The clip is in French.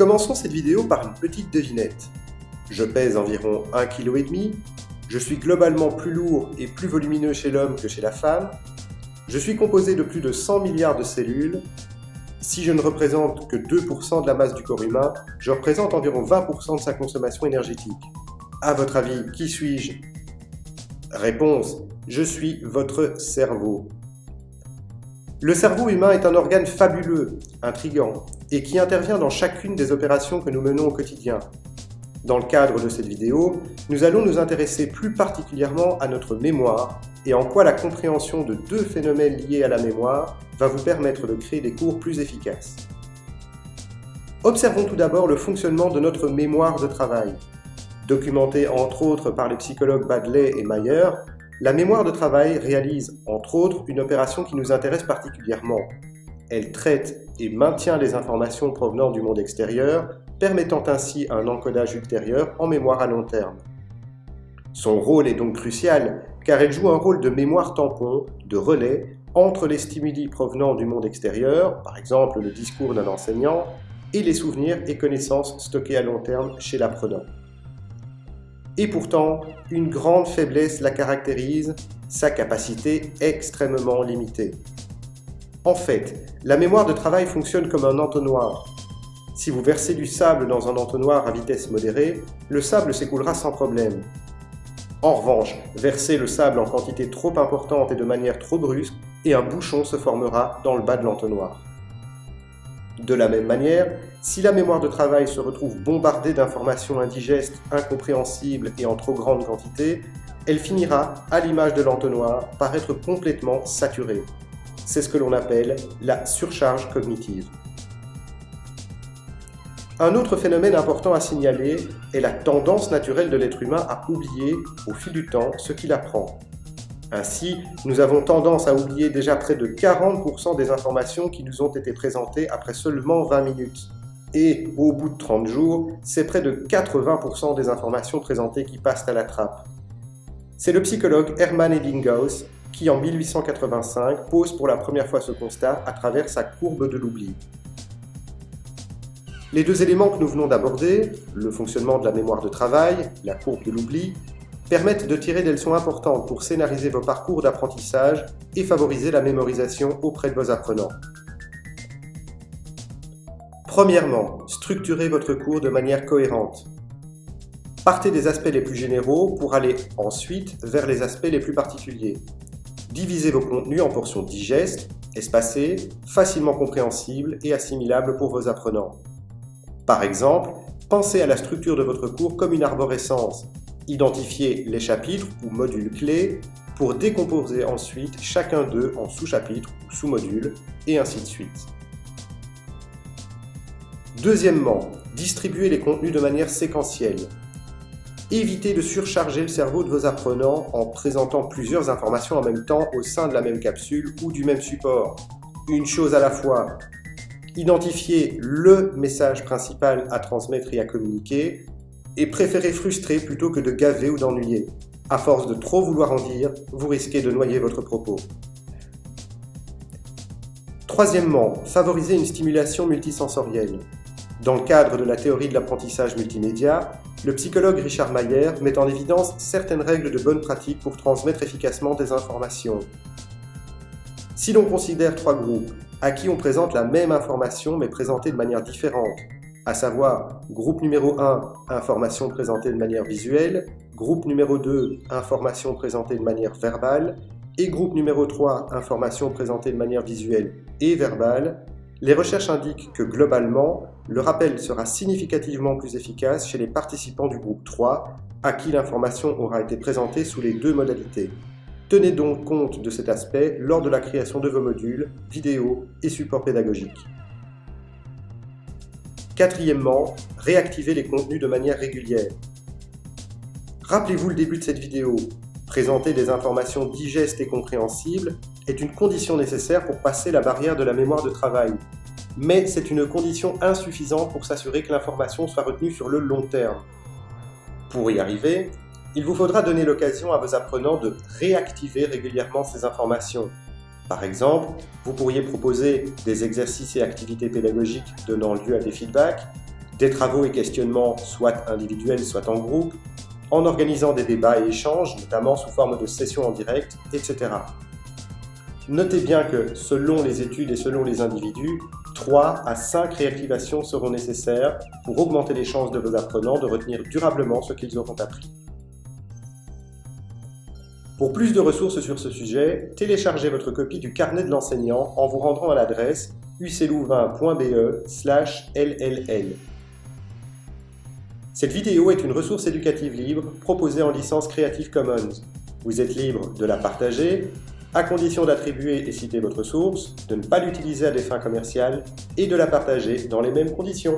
Commençons cette vidéo par une petite devinette. Je pèse environ 1,5 kg, je suis globalement plus lourd et plus volumineux chez l'homme que chez la femme, je suis composé de plus de 100 milliards de cellules, si je ne représente que 2% de la masse du corps humain, je représente environ 20% de sa consommation énergétique. À votre avis, qui suis-je? Réponse, je suis votre cerveau. Le cerveau humain est un organe fabuleux, intrigant, et qui intervient dans chacune des opérations que nous menons au quotidien. Dans le cadre de cette vidéo, nous allons nous intéresser plus particulièrement à notre mémoire et en quoi la compréhension de deux phénomènes liés à la mémoire va vous permettre de créer des cours plus efficaces. Observons tout d'abord le fonctionnement de notre mémoire de travail. Documentée entre autres par les psychologues Badley et Mayer, la mémoire de travail réalise, entre autres, une opération qui nous intéresse particulièrement. Elle traite et maintient les informations provenant du monde extérieur, permettant ainsi un encodage ultérieur en mémoire à long terme. Son rôle est donc crucial, car elle joue un rôle de mémoire tampon, de relais, entre les stimuli provenant du monde extérieur, par exemple le discours d'un enseignant, et les souvenirs et connaissances stockés à long terme chez l'apprenant. Et pourtant, une grande faiblesse la caractérise, sa capacité extrêmement limitée. En fait, la mémoire de travail fonctionne comme un entonnoir. Si vous versez du sable dans un entonnoir à vitesse modérée, le sable s'écoulera sans problème. En revanche, versez le sable en quantité trop importante et de manière trop brusque, et un bouchon se formera dans le bas de l'entonnoir. De la même manière, si la mémoire de travail se retrouve bombardée d'informations indigestes, incompréhensibles et en trop grande quantité, elle finira, à l'image de l'entonnoir, par être complètement saturée. C'est ce que l'on appelle la surcharge cognitive. Un autre phénomène important à signaler est la tendance naturelle de l'être humain à oublier, au fil du temps, ce qu'il apprend. Ainsi, nous avons tendance à oublier déjà près de 40% des informations qui nous ont été présentées après seulement 20 minutes. Et au bout de 30 jours, c'est près de 80% des informations présentées qui passent à la trappe. C'est le psychologue Hermann Ebbinghaus qui, en 1885, pose pour la première fois ce constat à travers sa courbe de l'oubli. Les deux éléments que nous venons d'aborder, le fonctionnement de la mémoire de travail, la courbe de l'oubli, permettent de tirer des leçons importantes pour scénariser vos parcours d'apprentissage et favoriser la mémorisation auprès de vos apprenants. Premièrement, structurez votre cours de manière cohérente. Partez des aspects les plus généraux pour aller ensuite vers les aspects les plus particuliers. Divisez vos contenus en portions digestes, espacées, facilement compréhensibles et assimilables pour vos apprenants. Par exemple, pensez à la structure de votre cours comme une arborescence Identifiez les chapitres ou modules clés pour décomposer ensuite chacun d'eux en sous-chapitres ou sous-modules, et ainsi de suite. Deuxièmement, distribuez les contenus de manière séquentielle. Évitez de surcharger le cerveau de vos apprenants en présentant plusieurs informations en même temps au sein de la même capsule ou du même support. Une chose à la fois. Identifiez le message principal à transmettre et à communiquer et préférez frustrer plutôt que de gaver ou d'ennuyer. À force de trop vouloir en dire, vous risquez de noyer votre propos. Troisièmement, favorisez une stimulation multisensorielle. Dans le cadre de la théorie de l'apprentissage multimédia, le psychologue Richard Mayer met en évidence certaines règles de bonne pratique pour transmettre efficacement des informations. Si l'on considère trois groupes, à qui on présente la même information mais présentée de manière différente, à savoir groupe numéro 1, information présentée de manière visuelle, groupe numéro 2, information présentée de manière verbale, et groupe numéro 3, information présentée de manière visuelle et verbale, les recherches indiquent que globalement, le rappel sera significativement plus efficace chez les participants du groupe 3, à qui l'information aura été présentée sous les deux modalités. Tenez donc compte de cet aspect lors de la création de vos modules, vidéos et supports pédagogiques. Quatrièmement, réactiver les contenus de manière régulière. Rappelez-vous le début de cette vidéo. Présenter des informations digestes et compréhensibles est une condition nécessaire pour passer la barrière de la mémoire de travail. Mais c'est une condition insuffisante pour s'assurer que l'information soit retenue sur le long terme. Pour y arriver, il vous faudra donner l'occasion à vos apprenants de réactiver régulièrement ces informations, par exemple, vous pourriez proposer des exercices et activités pédagogiques donnant lieu à des feedbacks, des travaux et questionnements soit individuels, soit en groupe, en organisant des débats et échanges, notamment sous forme de sessions en direct, etc. Notez bien que, selon les études et selon les individus, 3 à 5 réactivations seront nécessaires pour augmenter les chances de vos apprenants de retenir durablement ce qu'ils auront appris. Pour plus de ressources sur ce sujet, téléchargez votre copie du carnet de l'enseignant en vous rendant à l'adresse uclouvain.be LLL. Cette vidéo est une ressource éducative libre proposée en licence Creative Commons. Vous êtes libre de la partager, à condition d'attribuer et citer votre source, de ne pas l'utiliser à des fins commerciales et de la partager dans les mêmes conditions.